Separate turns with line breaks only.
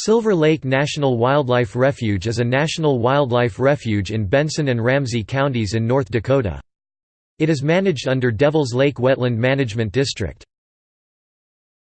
Silver Lake National Wildlife Refuge is a national wildlife refuge in Benson and Ramsey counties in North Dakota. It is managed under Devils Lake Wetland Management District.